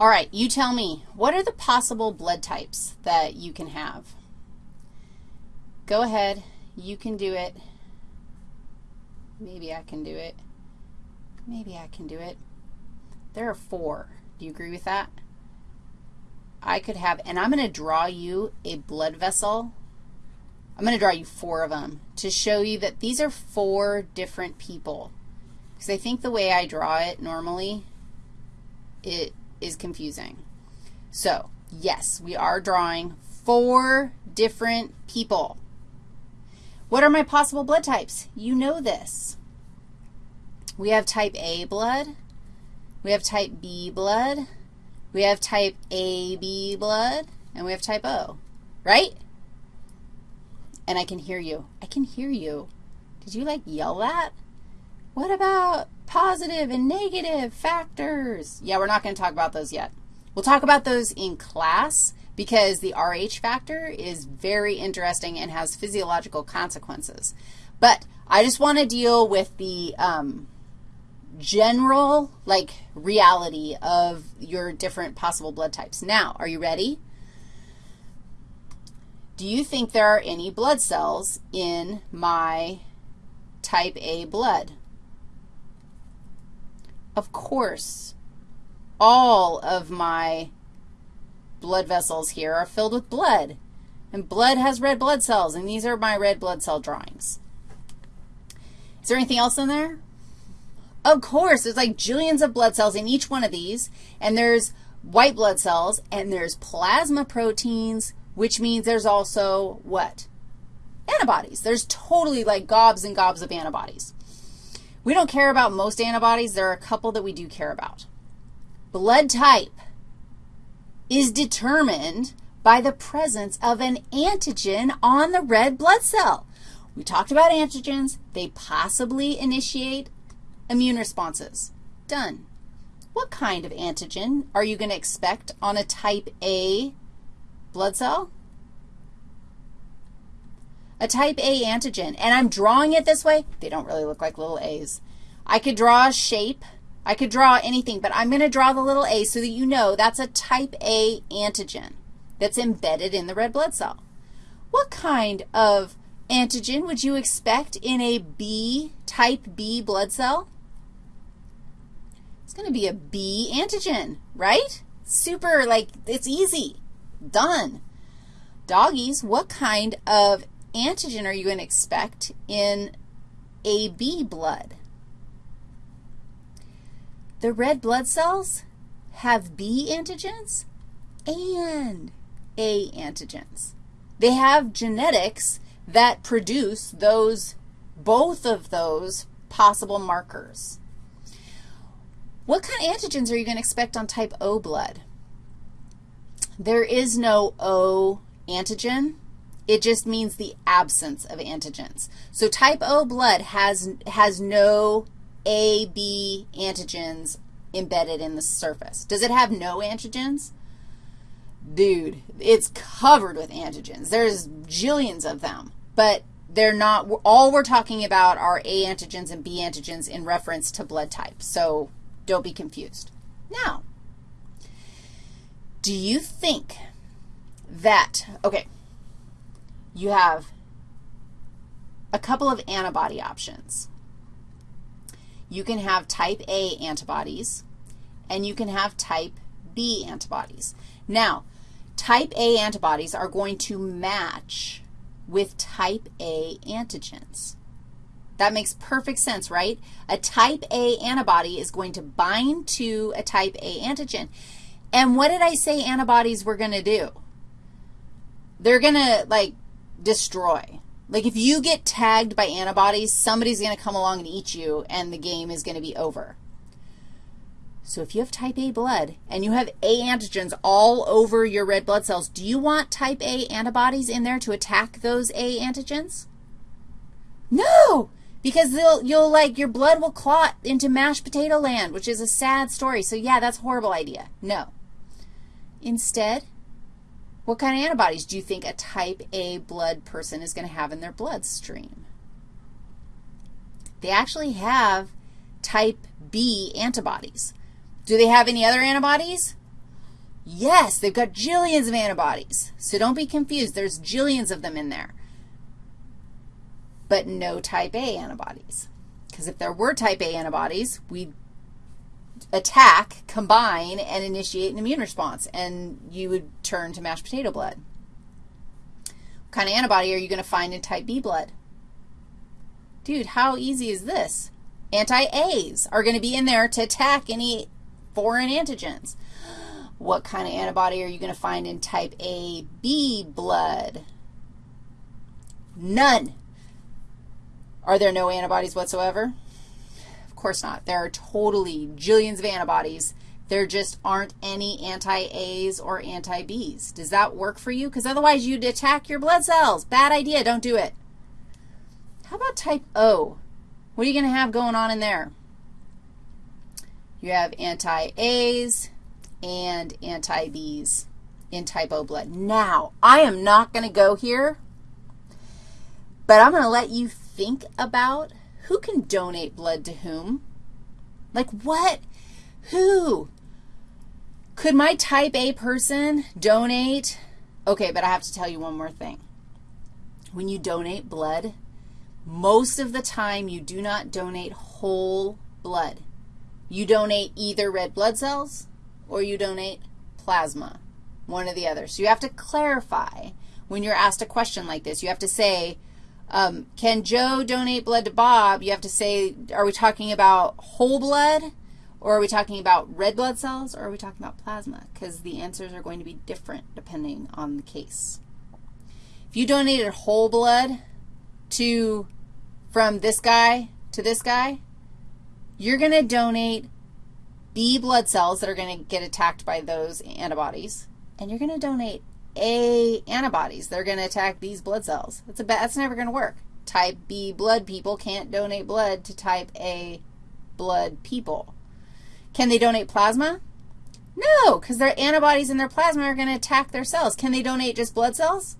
All right, you tell me, what are the possible blood types that you can have? Go ahead. You can do it. Maybe I can do it. Maybe I can do it. There are four. Do you agree with that? I could have, and I'm going to draw you a blood vessel. I'm going to draw you four of them to show you that these are four different people. Because I think the way I draw it normally, it is confusing. So, yes, we are drawing four different people. What are my possible blood types? You know this. We have type A blood. We have type B blood. We have type AB blood. And we have type O, right? And I can hear you. I can hear you. Did you, like, yell that? What about positive and negative factors? Yeah, we're not going to talk about those yet. We'll talk about those in class because the RH factor is very interesting and has physiological consequences. But I just want to deal with the um, general, like, reality of your different possible blood types. Now, are you ready? Do you think there are any blood cells in my type A blood? Of course, all of my blood vessels here are filled with blood, and blood has red blood cells, and these are my red blood cell drawings. Is there anything else in there? Of course, there's like jillions of blood cells in each one of these, and there's white blood cells, and there's plasma proteins, which means there's also what? Antibodies. There's totally like gobs and gobs of antibodies. We don't care about most antibodies. There are a couple that we do care about. Blood type is determined by the presence of an antigen on the red blood cell. We talked about antigens. They possibly initiate immune responses. Done. What kind of antigen are you going to expect on a type A blood cell? A type A antigen, and I'm drawing it this way. They don't really look like little a's. I could draw a shape. I could draw anything, but I'm going to draw the little a so that you know that's a type A antigen that's embedded in the red blood cell. What kind of antigen would you expect in a B, type B blood cell? It's going to be a B antigen, right? Super, like, it's easy. Done. Doggies, what kind of antigen are you going to expect in AB blood? The red blood cells have B antigens and A antigens. They have genetics that produce those, both of those possible markers. What kind of antigens are you going to expect on type O blood? There is no O antigen. It just means the absence of antigens. So type O blood has, has no A, B antigens embedded in the surface. Does it have no antigens? Dude, it's covered with antigens. There's jillions of them, but they're not, all we're talking about are A antigens and B antigens in reference to blood type. So don't be confused. Now, do you think that, okay, you have a couple of antibody options. You can have type A antibodies, and you can have type B antibodies. Now, type A antibodies are going to match with type A antigens. That makes perfect sense, right? A type A antibody is going to bind to a type A antigen. And what did I say antibodies were going to do? They're going to, like, destroy. Like if you get tagged by antibodies, somebody's going to come along and eat you, and the game is going to be over. So if you have type A blood and you have A antigens all over your red blood cells, do you want type A antibodies in there to attack those A antigens? No, because they'll, you'll like, your blood will clot into mashed potato land, which is a sad story. So yeah, that's a horrible idea. No. Instead, what kind of antibodies do you think a type A blood person is going to have in their bloodstream? They actually have type B antibodies. Do they have any other antibodies? Yes, they've got jillions of antibodies. So don't be confused. There's jillions of them in there. But no type A antibodies. Because if there were type A antibodies, we'd attack, combine, and initiate an immune response, and you would turn to mashed potato blood. What kind of antibody are you going to find in type B blood? Dude, how easy is this? Anti-A's are going to be in there to attack any foreign antigens. What kind of antibody are you going to find in type AB blood? None. Are there no antibodies whatsoever? Of course not. There are totally jillions of antibodies. There just aren't any anti-A's or anti-B's. Does that work for you? Because otherwise you'd attack your blood cells. Bad idea. Don't do it. How about type O? What are you going to have going on in there? You have anti-A's and anti-B's in type O blood. Now, I am not going to go here, but I'm going to let you think about who can donate blood to whom. Like what? Who? Could my type A person donate? Okay, but I have to tell you one more thing. When you donate blood, most of the time you do not donate whole blood. You donate either red blood cells or you donate plasma, one or the other. So you have to clarify when you're asked a question like this. You have to say, um, can Joe donate blood to Bob? You have to say, are we talking about whole blood, or are we talking about red blood cells, or are we talking about plasma? Because the answers are going to be different depending on the case. If you donated whole blood to, from this guy to this guy, you're going to donate B blood cells that are going to get attacked by those antibodies, and you're going to donate a antibodies that are going to attack these blood cells. That's, a that's never going to work. Type B blood people can't donate blood to type A blood people. Can they donate plasma? No, because their antibodies in their plasma are going to attack their cells. Can they donate just blood cells?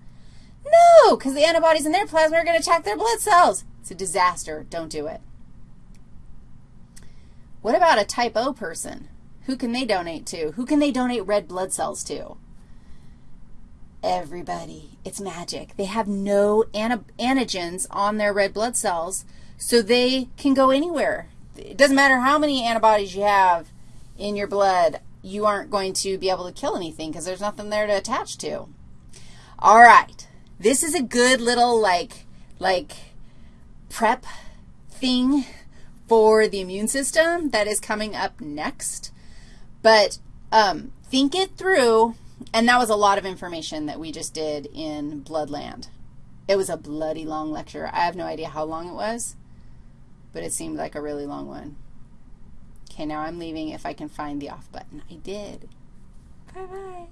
No, because the antibodies in their plasma are going to attack their blood cells. It's a disaster. Don't do it. What about a type O person? Who can they donate to? Who can they donate red blood cells to? Everybody. It's magic. They have no antigens on their red blood cells, so they can go anywhere. It doesn't matter how many antibodies you have in your blood, you aren't going to be able to kill anything because there's nothing there to attach to. All right. This is a good little, like, like prep thing for the immune system that is coming up next. But um, think it through and that was a lot of information that we just did in Bloodland. It was a bloody long lecture. I have no idea how long it was, but it seemed like a really long one. Okay, now I'm leaving if I can find the off button. I did. Bye-bye.